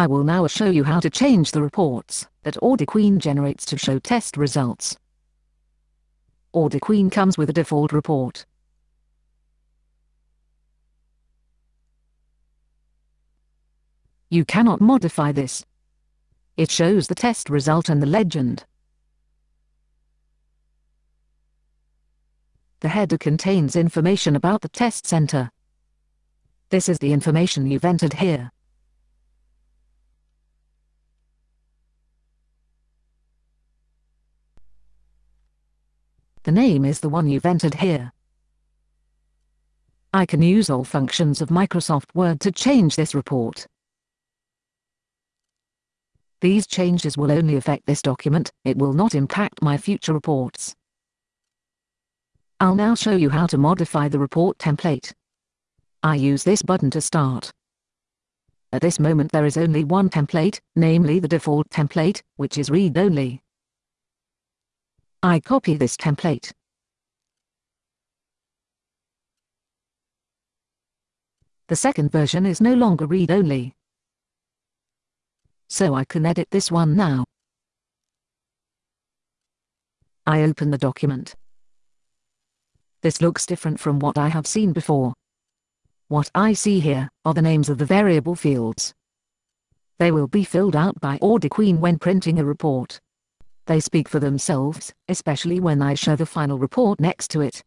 I will now show you how to change the reports that AudiQueen generates to show test results. AudiQueen comes with a default report. You cannot modify this. It shows the test result and the legend. The header contains information about the test center. This is the information you've entered here. The name is the one you've entered here. I can use all functions of Microsoft Word to change this report. These changes will only affect this document, it will not impact my future reports. I'll now show you how to modify the report template. I use this button to start. At this moment there is only one template, namely the default template, which is read-only. I copy this template. The second version is no longer read-only. So I can edit this one now. I open the document. This looks different from what I have seen before. What I see here are the names of the variable fields. They will be filled out by AudiQueen when printing a report. They speak for themselves, especially when I show the final report next to it.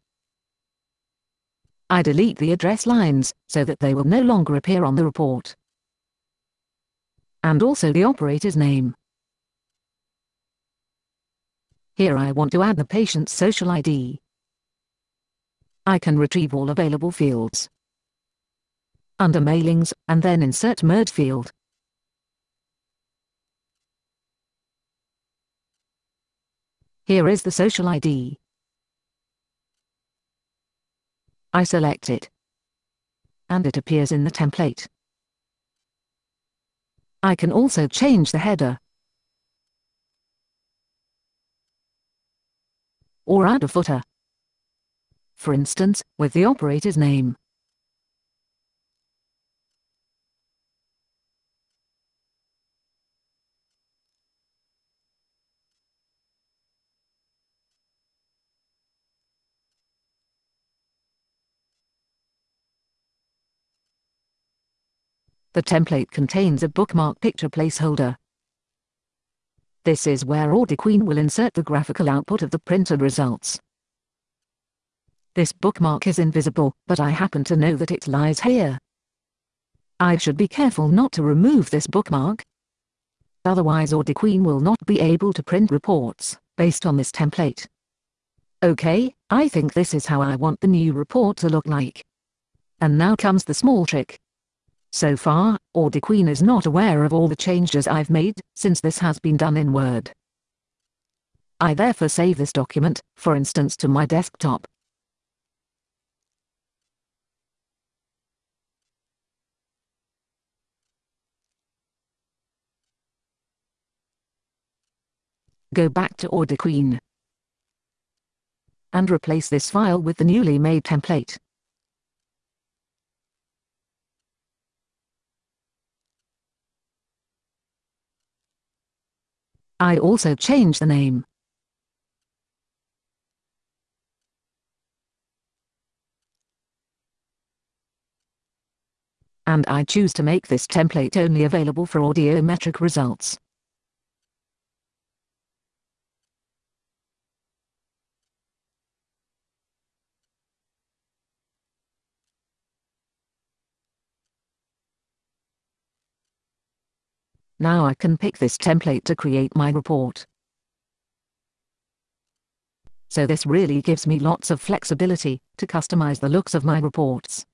I delete the address lines, so that they will no longer appear on the report. And also the operator's name. Here I want to add the patient's social ID. I can retrieve all available fields. Under Mailings, and then insert Merge field. Here is the social ID. I select it. And it appears in the template. I can also change the header. Or add a footer. For instance, with the operator's name. The template contains a bookmark picture placeholder. This is where AudiQueen will insert the graphical output of the printed results. This bookmark is invisible, but I happen to know that it lies here. I should be careful not to remove this bookmark. Otherwise AudiQueen will not be able to print reports, based on this template. Okay, I think this is how I want the new report to look like. And now comes the small trick. So far, AudiQueen is not aware of all the changes I've made, since this has been done in Word. I therefore save this document, for instance to my desktop. Go back to AudiQueen and replace this file with the newly made template. I also change the name. And I choose to make this template only available for audiometric results. Now I can pick this template to create my report. So this really gives me lots of flexibility to customize the looks of my reports.